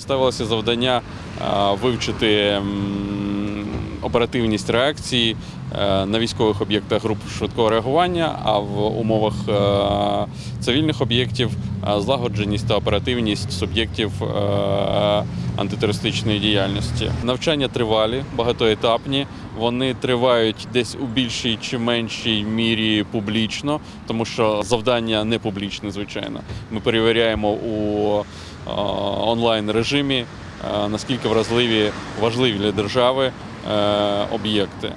Ставилося завдання е, вивчити оперативність реакції е, на військових об'єктах груп швидкого реагування, а в умовах е, цивільних об'єктів злагодженість та оперативність суб'єктів антитерористичної діяльності. Навчання тривалі, багатоетапні. Вони тривають десь у більшій чи меншій мірі публічно, тому що завдання не публічне, звичайно. Ми перевіряємо у онлайн режимі, наскільки вразливі важливі для держави е, об'єкти.